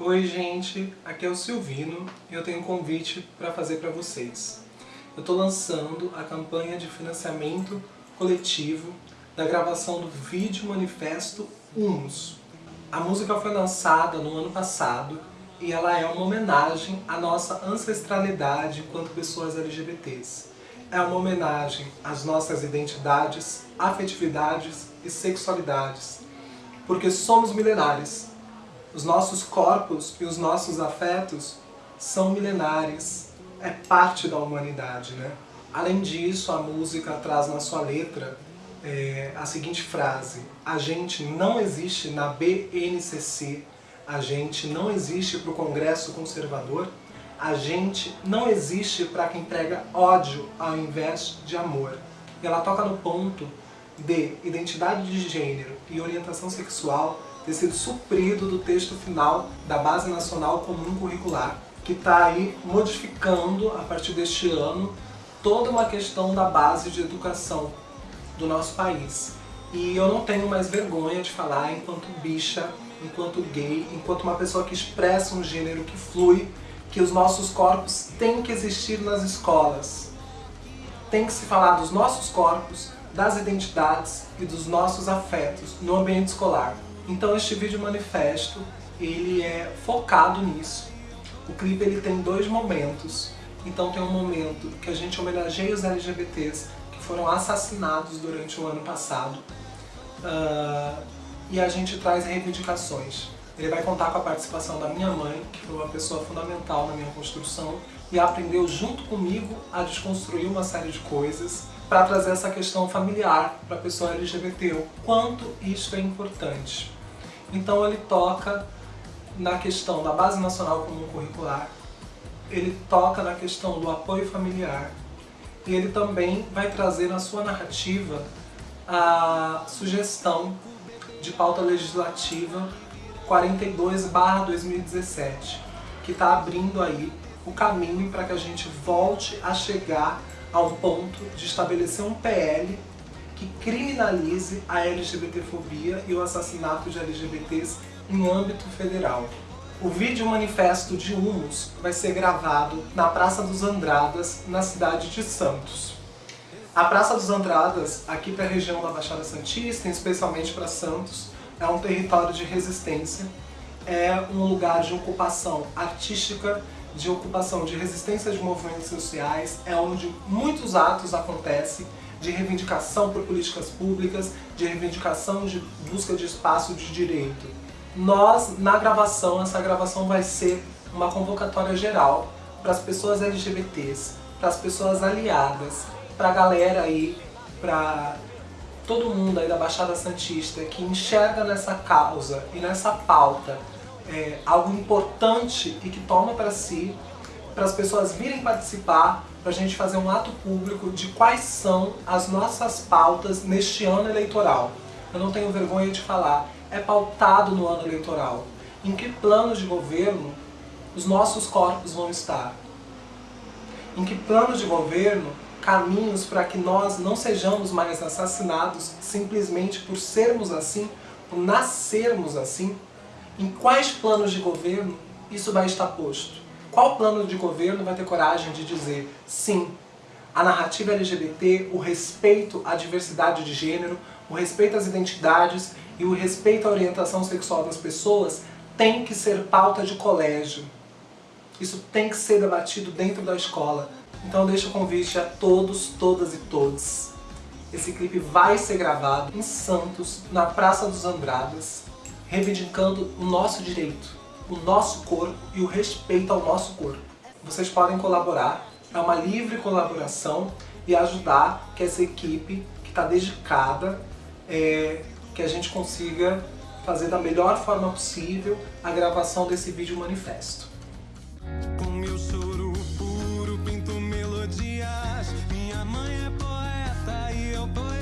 Oi gente, aqui é o Silvino e eu tenho um convite para fazer para vocês. Eu estou lançando a campanha de financiamento coletivo da gravação do vídeo manifesto Humus. A música foi lançada no ano passado e ela é uma homenagem à nossa ancestralidade enquanto pessoas LGBTs. É uma homenagem às nossas identidades, afetividades e sexualidades, porque somos milenares. Os nossos corpos e os nossos afetos são milenares, é parte da humanidade, né? Além disso, a música traz na sua letra é, a seguinte frase, a gente não existe na BNCC, a gente não existe para o Congresso Conservador, a gente não existe para quem prega ódio ao invés de amor. E ela toca no ponto de identidade de gênero e orientação sexual ter sido suprido do texto final da Base Nacional Comum Curricular, que está aí modificando, a partir deste ano, toda uma questão da base de educação do nosso país. E eu não tenho mais vergonha de falar enquanto bicha enquanto gay, enquanto uma pessoa que expressa um gênero que flui, que os nossos corpos têm que existir nas escolas. Tem que se falar dos nossos corpos, das identidades e dos nossos afetos no ambiente escolar. Então este vídeo manifesto, ele é focado nisso. O clipe ele tem dois momentos. Então tem um momento que a gente homenageia os LGBTs que foram assassinados durante o ano passado. Uh, e a gente traz reivindicações. Ele vai contar com a participação da minha mãe, que foi uma pessoa fundamental na minha construção, e aprendeu junto comigo a desconstruir uma série de coisas para trazer essa questão familiar para a pessoa LGBT, o quanto isso é importante. Então ele toca na questão da Base Nacional Comum Curricular, ele toca na questão do apoio familiar, e ele também vai trazer na sua narrativa a sugestão de pauta legislativa 42-2017, que está abrindo aí o caminho para que a gente volte a chegar a um ponto de estabelecer um PL que criminalize a LGBTfobia e o assassinato de LGBTs em âmbito federal. O vídeo manifesto de Humus vai ser gravado na Praça dos Andradas, na cidade de Santos. A Praça dos Andradas, aqui para a região da Baixada Santista, especialmente para Santos, é um território de resistência, é um lugar de ocupação artística, de ocupação de resistência de movimentos sociais, é onde muitos atos acontecem de reivindicação por políticas públicas, de reivindicação de busca de espaço de direito. Nós, na gravação, essa gravação vai ser uma convocatória geral para as pessoas LGBTs, para as pessoas aliadas, para a galera aí, para todo mundo aí da Baixada Santista que enxerga nessa causa e nessa pauta é, algo importante e que toma para si, para as pessoas virem participar, para a gente fazer um ato público de quais são as nossas pautas neste ano eleitoral. Eu não tenho vergonha de falar, é pautado no ano eleitoral. Em que plano de governo os nossos corpos vão estar? Em que plano de governo caminhos para que nós não sejamos mais assassinados simplesmente por sermos assim, por nascermos assim? Em quais planos de governo isso vai estar posto? Qual plano de governo vai ter coragem de dizer sim, a narrativa LGBT, o respeito à diversidade de gênero, o respeito às identidades e o respeito à orientação sexual das pessoas tem que ser pauta de colégio. Isso tem que ser debatido dentro da escola. Então deixo o convite a todos, todas e todos. Esse clipe vai ser gravado em Santos, na Praça dos Andradas, reivindicando o nosso direito, o nosso corpo e o respeito ao nosso corpo. Vocês podem colaborar, é uma livre colaboração e ajudar que essa equipe que está dedicada, é, que a gente consiga fazer da melhor forma possível a gravação desse vídeo manifesto. Com meu choro puro pinto melodias, minha mãe é poeta e eu poeta.